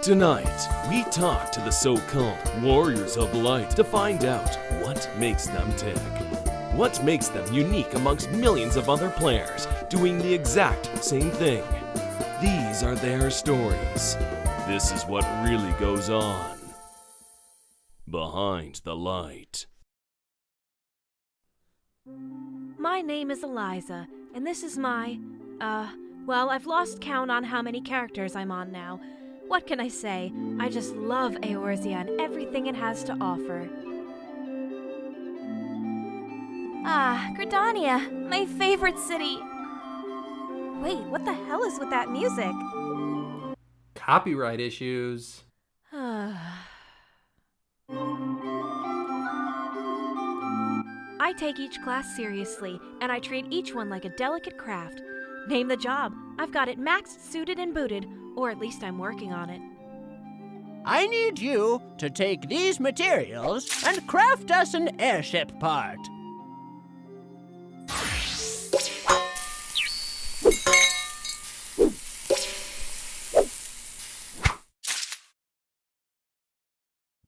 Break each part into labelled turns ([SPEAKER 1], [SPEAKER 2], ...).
[SPEAKER 1] Tonight, we talk to the so called Warriors of Light to find out what makes them tick. What makes them unique amongst millions of other players doing the exact same thing. These are their stories. This is what really goes on behind the light.
[SPEAKER 2] My name is Eliza, and this is my. Uh, well, I've lost count on how many characters I'm on now. What can I say? I just love Eorzea and everything it has to offer. Ah, Gridania, my favorite city. Wait, what the hell is with that music?
[SPEAKER 3] Copyright issues.
[SPEAKER 2] I take each class seriously, and I treat each one like a delicate craft. Name the job. I've got it maxed, suited, and booted, or at least I'm working on it.
[SPEAKER 4] I need you to take these materials and craft us an airship part.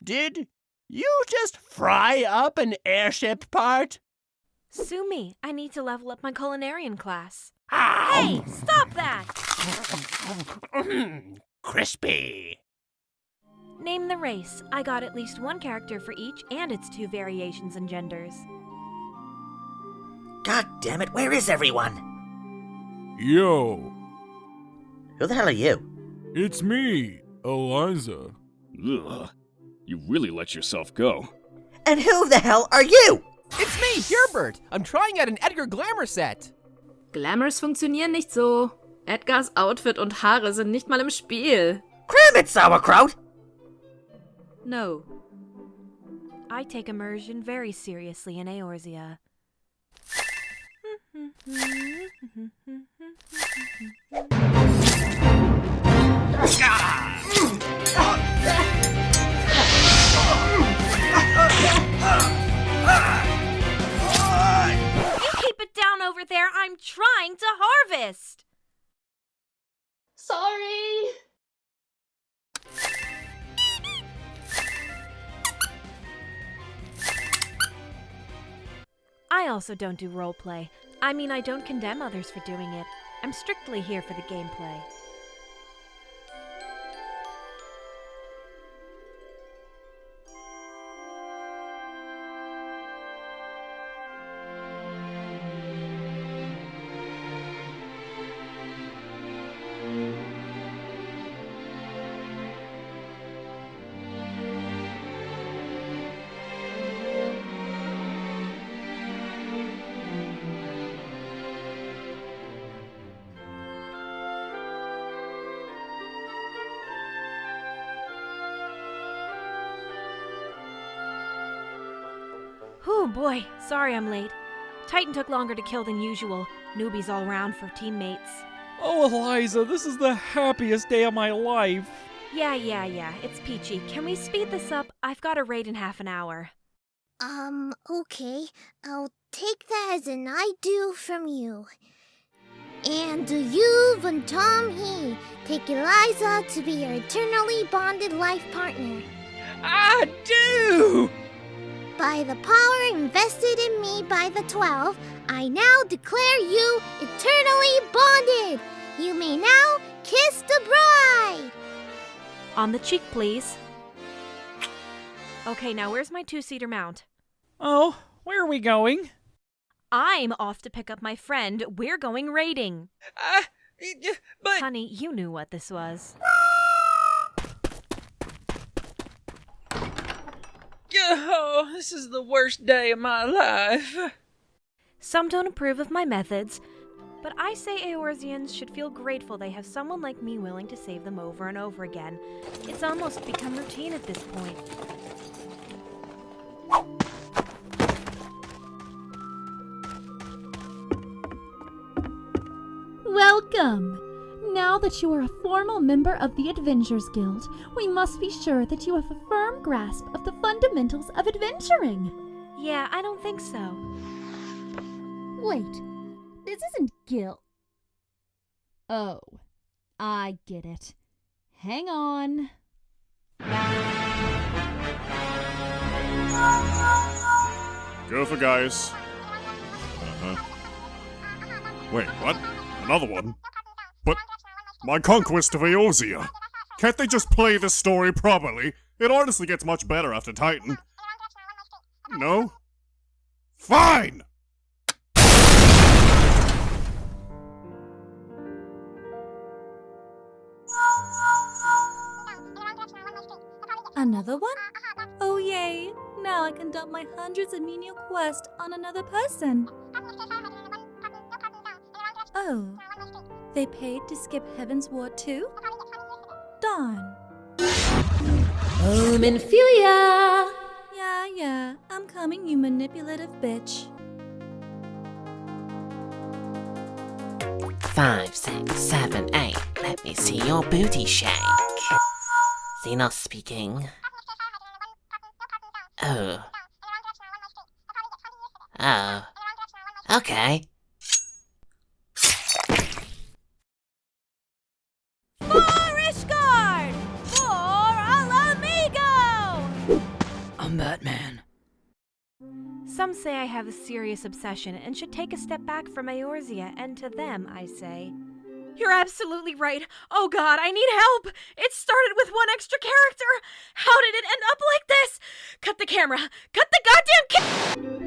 [SPEAKER 4] Did you just fry up an airship part?
[SPEAKER 2] Sue me. I need to level up my culinarian class.
[SPEAKER 4] Ow!
[SPEAKER 2] Hey, stop that!
[SPEAKER 4] Crispy.
[SPEAKER 2] Name the race. I got at least one character for each and its two variations and genders.
[SPEAKER 5] God damn it, where is everyone?
[SPEAKER 6] Yo,
[SPEAKER 5] Who the hell are you?
[SPEAKER 6] it's me, Eliza.
[SPEAKER 7] Ugh. You really let yourself go.
[SPEAKER 5] And who the hell are you?
[SPEAKER 3] It's me, Herbert. I'm trying out an Edgar Glamour set.
[SPEAKER 8] Glamours funktionieren nicht so. Edgars Outfit und Haare sind nicht mal im Spiel.
[SPEAKER 5] Cram it, sauerkraut!
[SPEAKER 8] No.
[SPEAKER 2] I take immersion very seriously in Eorzea. also don't do roleplay. I mean, I don't condemn others for doing it. I'm strictly here for the gameplay. Oh boy, sorry I'm late. Titan took longer to kill than usual. Newbies all around for teammates.
[SPEAKER 9] Oh, Eliza, this is the happiest day of my life.
[SPEAKER 2] Yeah, yeah, yeah, it's peachy. Can we speed this up? I've got a raid in half an hour.
[SPEAKER 10] Um, okay. I'll take that as an I do from you. And do you, Von Tom He, take Eliza to be your eternally bonded life partner?
[SPEAKER 9] I do!
[SPEAKER 10] By the power invested in me by the Twelve, I now declare you eternally bonded. You may now kiss the bride.
[SPEAKER 2] On the cheek, please. Okay, now where's my two seater mount?
[SPEAKER 9] Oh, where are we going?
[SPEAKER 2] I'm off to pick up my friend. We're going raiding.
[SPEAKER 9] Uh, but.
[SPEAKER 2] Honey, you knew what this was.
[SPEAKER 9] Oh, this is the worst day of my life.
[SPEAKER 2] Some don't approve of my methods, but I say Eorzeans should feel grateful they have someone like me willing to save them over and over again. It's almost become routine at this point.
[SPEAKER 11] Welcome! Now that you are a formal member of the Adventures Guild, we must be sure that you have a firm grasp of the fundamentals of adventuring.
[SPEAKER 2] Yeah, I don't think so.
[SPEAKER 11] Wait, this isn't guild. Oh, I get it.
[SPEAKER 12] Hang on.
[SPEAKER 6] Go for guys. Uh-huh. Wait, what? Another one? But my conquest of Eorzea. Can't they just play this story properly? It honestly gets much better after Titan. No? Fine!
[SPEAKER 11] Another one? Oh, yay! Now I can dump my hundreds of menial quests on another person. Oh, they paid to skip Heavensward too? Darn.
[SPEAKER 8] Minfilia!
[SPEAKER 11] Yeah, yeah, I'm coming, you manipulative bitch.
[SPEAKER 13] Five, six, seven, eight. Let me see your booty shake. Zenos speaking. Oh. Oh. Okay.
[SPEAKER 14] I'm.
[SPEAKER 2] Some say I have a serious obsession and should take a step back from Eorzea, and to them I say, You're absolutely right. Oh god, I need help! It started with one extra character! How did it end up like this? Cut the camera! Cut the goddamn ca-